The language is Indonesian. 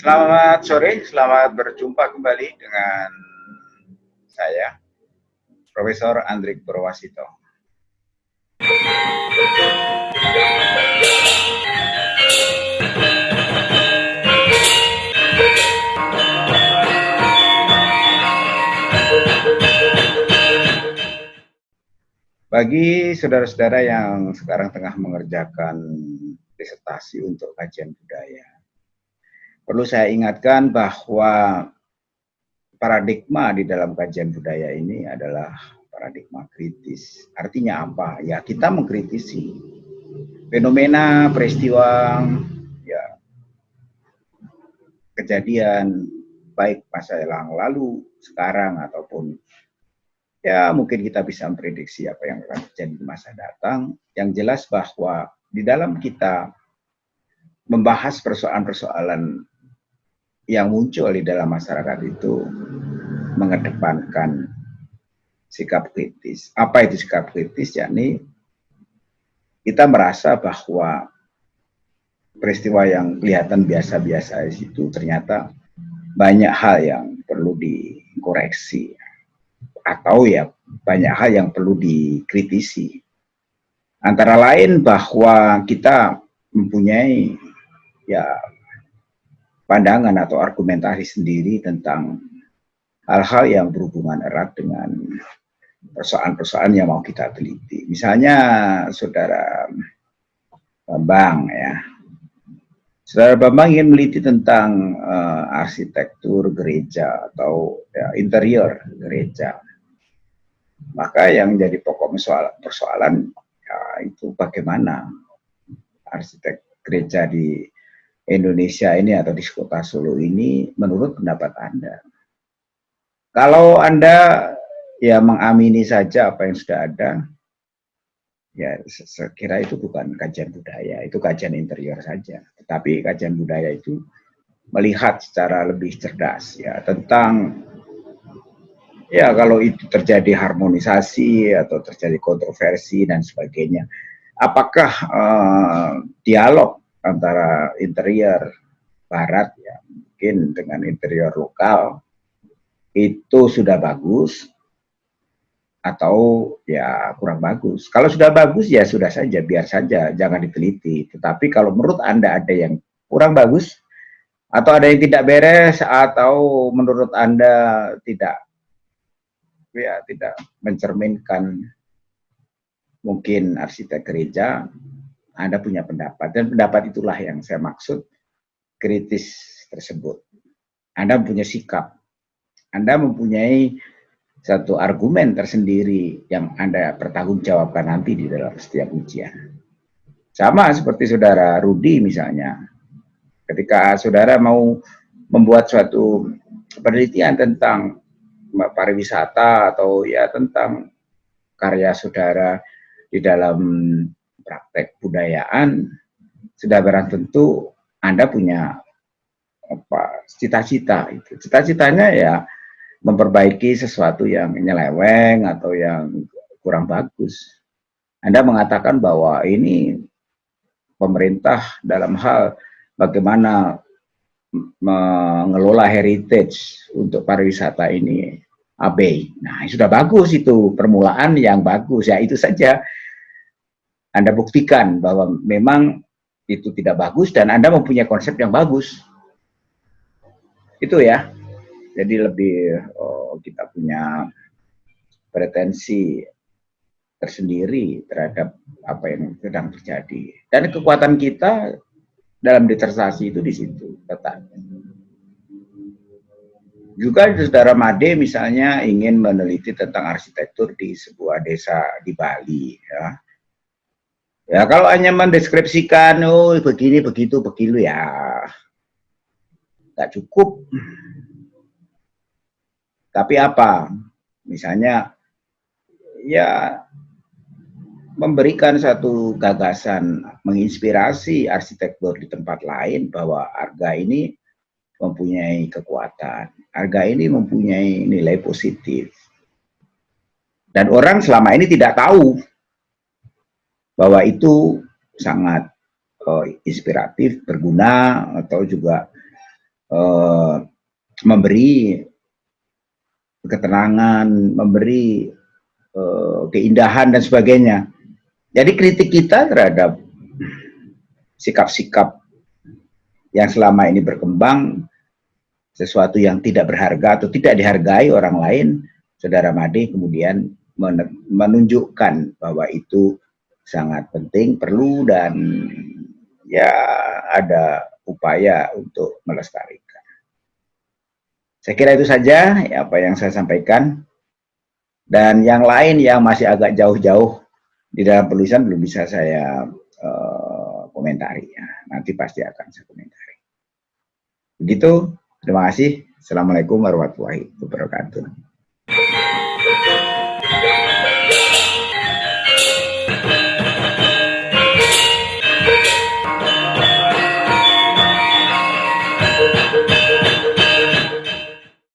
Selamat sore, selamat berjumpa kembali dengan saya, Profesor Andrik Purwasito. Bagi saudara-saudara yang sekarang tengah mengerjakan disertasi untuk kajian budaya, perlu saya ingatkan bahwa paradigma di dalam kajian budaya ini adalah paradigma kritis. Artinya apa? Ya kita mengkritisi fenomena, peristiwa, ya kejadian baik masa yang lalu, sekarang ataupun ya mungkin kita bisa memprediksi apa yang akan terjadi di masa datang. Yang jelas bahwa di dalam kita membahas persoalan-persoalan yang muncul di dalam masyarakat itu mengedepankan sikap kritis. Apa itu sikap kritis? Yakni kita merasa bahwa peristiwa yang kelihatan biasa-biasa itu ternyata banyak hal yang perlu dikoreksi atau ya banyak hal yang perlu dikritisi. Antara lain bahwa kita mempunyai ya pandangan atau argumentasi sendiri tentang hal-hal yang berhubungan erat dengan persoalan-persoalan yang mau kita teliti. Misalnya saudara Bambang ya. Saudara Bambang ingin meneliti tentang uh, arsitektur gereja atau ya, interior gereja maka yang jadi pokok persoalan ya, itu bagaimana arsitek gereja di Indonesia ini atau di kota Solo ini menurut pendapat Anda. Kalau Anda ya mengamini saja apa yang sudah ada, ya saya kira itu bukan kajian budaya, itu kajian interior saja. Tetapi kajian budaya itu melihat secara lebih cerdas ya tentang Ya, kalau itu terjadi harmonisasi atau terjadi kontroversi dan sebagainya, apakah uh, dialog antara interior barat ya mungkin dengan interior lokal itu sudah bagus atau ya kurang bagus. Kalau sudah bagus ya sudah saja, biar saja, jangan diteliti. Tetapi kalau menurut Anda ada yang kurang bagus atau ada yang tidak beres atau menurut Anda tidak ya tidak mencerminkan mungkin arsitek gereja, Anda punya pendapat. Dan pendapat itulah yang saya maksud kritis tersebut. Anda mempunyai sikap. Anda mempunyai satu argumen tersendiri yang Anda pertanggungjawabkan nanti di dalam setiap ujian. Sama seperti saudara Rudi misalnya. Ketika saudara mau membuat suatu penelitian tentang pariwisata atau ya tentang karya saudara di dalam praktek budayaan sudah barang tentu Anda punya apa cita-cita itu. Cita-citanya ya memperbaiki sesuatu yang nyeleweng atau yang kurang bagus. Anda mengatakan bahwa ini pemerintah dalam hal bagaimana mengelola heritage untuk pariwisata ini abai. Nah, sudah bagus itu permulaan yang bagus ya itu saja. Anda buktikan bahwa memang itu tidak bagus dan Anda mempunyai konsep yang bagus. Itu ya. Jadi lebih oh, kita punya pretensi tersendiri terhadap apa yang sedang terjadi. Dan kekuatan kita dalam disertasi itu di situ letaknya. Juga saudara Made misalnya ingin meneliti tentang arsitektur di sebuah desa di Bali ya. Ya kalau hanya mendeskripsikan oh begini begitu begitu ya nggak cukup. Tapi apa? Misalnya ya memberikan satu gagasan menginspirasi arsitektur di tempat lain bahwa harga ini mempunyai kekuatan, harga ini mempunyai nilai positif. Dan orang selama ini tidak tahu bahwa itu sangat uh, inspiratif, berguna, atau juga uh, memberi ketenangan, memberi uh, keindahan dan sebagainya. Jadi kritik kita terhadap sikap-sikap yang selama ini berkembang sesuatu yang tidak berharga atau tidak dihargai orang lain, saudara Made kemudian menunjukkan bahwa itu sangat penting, perlu dan ya ada upaya untuk melestarikan. Saya kira itu saja ya, apa yang saya sampaikan. Dan yang lain yang masih agak jauh-jauh di dalam penulisan belum bisa saya uh, komentari ya. Nanti pasti akan saya komentari. Begitu, terima kasih. Assalamualaikum warahmatullahi wabarakatuh.